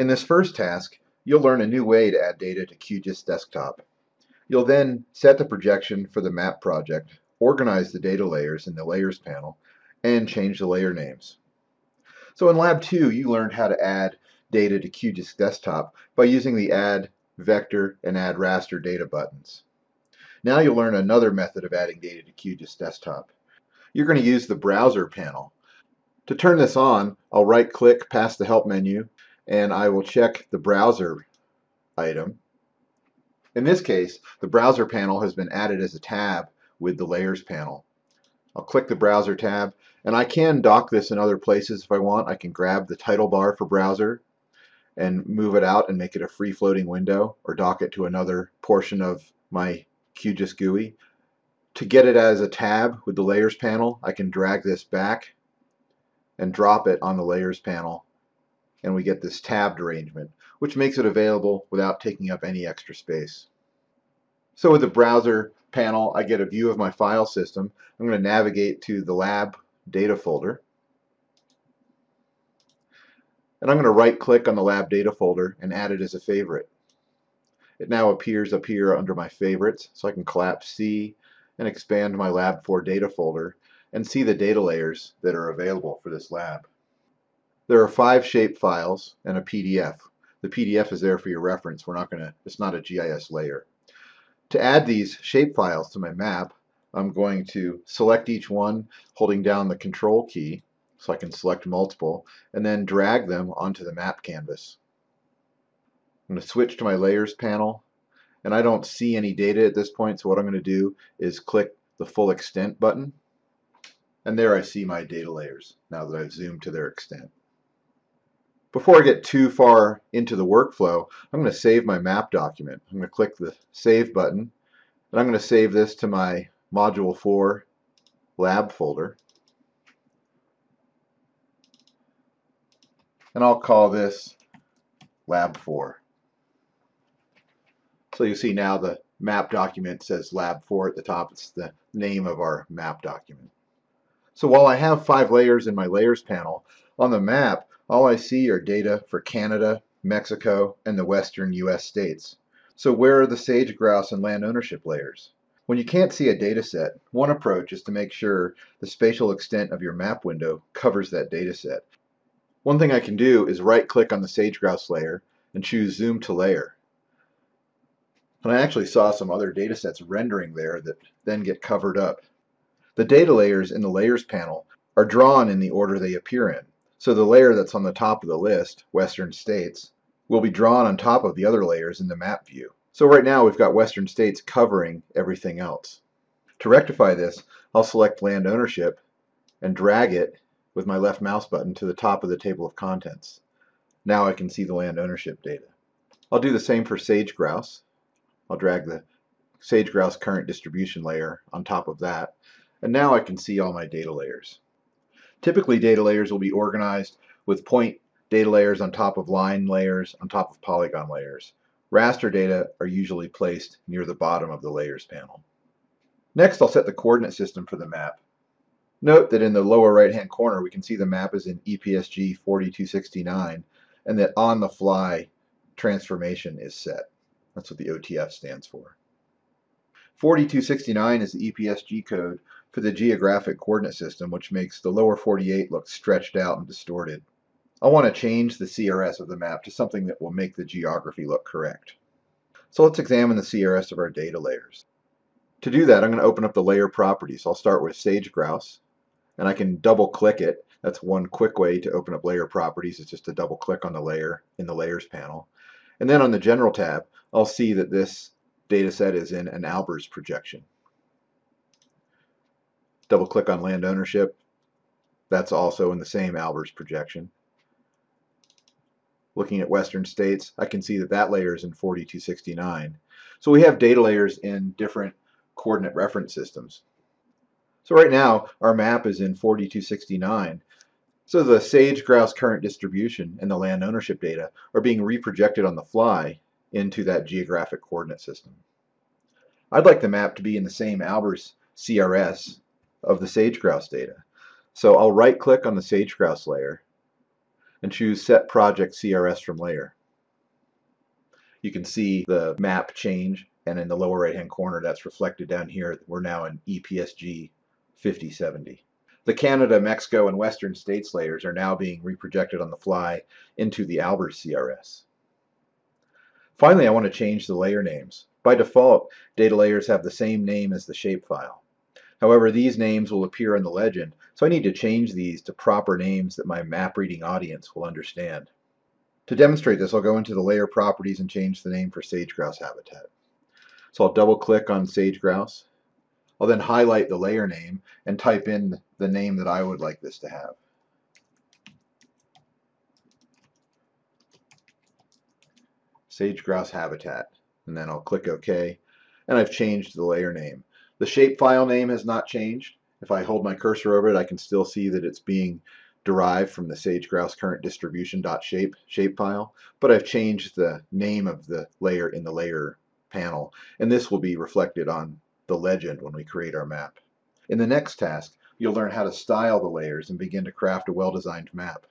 In this first task, you'll learn a new way to add data to QGIS Desktop. You'll then set the projection for the map project, organize the data layers in the Layers panel, and change the layer names. So in Lab 2, you learned how to add data to QGIS Desktop by using the Add Vector and Add Raster data buttons. Now you'll learn another method of adding data to QGIS Desktop. You're going to use the Browser panel. To turn this on, I'll right-click past the Help menu, and I will check the Browser item. In this case, the Browser panel has been added as a tab with the Layers panel. I'll click the Browser tab, and I can dock this in other places if I want. I can grab the title bar for Browser and move it out and make it a free-floating window, or dock it to another portion of my QGIS GUI. To get it as a tab with the Layers panel, I can drag this back and drop it on the Layers panel, and we get this tabbed arrangement, which makes it available without taking up any extra space. So with the Browser panel, I get a view of my file system. I'm going to navigate to the lab data folder. And I'm going to right click on the lab data folder and add it as a favorite. It now appears up here under my favorites, so I can collapse C and expand my Lab 4 data folder and see the data layers that are available for this lab. There are five shape files and a PDF. The PDF is there for your reference. We're not going to, it's not a GIS layer. To add these shape files to my map, I'm going to select each one holding down the control key so I can select multiple and then drag them onto the map canvas. I'm going to switch to my layers panel and I don't see any data at this point so what I'm going to do is click the full extent button and there I see my data layers now that I've zoomed to their extent. Before I get too far into the workflow I'm going to save my map document. I'm going to click the save button and I'm going to save this to my module 4 lab folder and I'll call this lab 4. So you see now the map document says lab 4 at the top. It's the name of our map document. So while I have five layers in my layers panel, on the map all I see are data for Canada, Mexico, and the western US states. So where are the sage grouse and land ownership layers? When you can't see a data set, one approach is to make sure the spatial extent of your map window covers that data set. One thing I can do is right click on the sage grouse layer and choose zoom to layer. And I actually saw some other data sets rendering there that then get covered up. The data layers in the Layers panel are drawn in the order they appear in. So the layer that's on the top of the list, Western States, will be drawn on top of the other layers in the map view. So right now we've got Western States covering everything else. To rectify this, I'll select Land Ownership and drag it with my left mouse button to the top of the table of contents. Now I can see the land ownership data. I'll do the same for sage grouse. I'll drag the sage grouse current distribution layer on top of that. And now I can see all my data layers. Typically data layers will be organized with point data layers on top of line layers on top of polygon layers. Raster data are usually placed near the bottom of the layers panel. Next I'll set the coordinate system for the map. Note that in the lower right hand corner we can see the map is in EPSG 4269 and that on the fly transformation is set. That's what the OTF stands for. 4269 is the EPSG code for the geographic coordinate system, which makes the lower 48 look stretched out and distorted. I want to change the CRS of the map to something that will make the geography look correct. So let's examine the CRS of our data layers. To do that, I'm going to open up the layer properties. I'll start with sage grouse, and I can double click it. That's one quick way to open up layer properties. It's just to double click on the layer in the layers panel. And then on the general tab, I'll see that this data set is in an Albers projection. Double click on land ownership. That's also in the same Albers projection. Looking at Western states, I can see that that layer is in 4269. So we have data layers in different coordinate reference systems. So right now, our map is in 4269. So the sage grouse current distribution and the land ownership data are being reprojected on the fly into that geographic coordinate system. I'd like the map to be in the same Albers CRS of the sage grouse data. So I'll right click on the sage grouse layer and choose Set Project CRS from Layer. You can see the map change and in the lower right hand corner that's reflected down here we're now in EPSG 5070. The Canada, Mexico, and Western States layers are now being reprojected on the fly into the Albers CRS. Finally, I want to change the layer names. By default, data layers have the same name as the shapefile. However, these names will appear in the legend, so I need to change these to proper names that my map reading audience will understand. To demonstrate this, I'll go into the layer properties and change the name for sage grouse habitat. So I'll double click on sage grouse. I'll then highlight the layer name and type in the name that I would like this to have. Sage grouse habitat. And then I'll click OK. And I've changed the layer name. The shapefile name has not changed. If I hold my cursor over it, I can still see that it's being derived from the sage grouse current distribution.shape shapefile, but I've changed the name of the layer in the layer panel, and this will be reflected on the legend when we create our map. In the next task, you'll learn how to style the layers and begin to craft a well-designed map.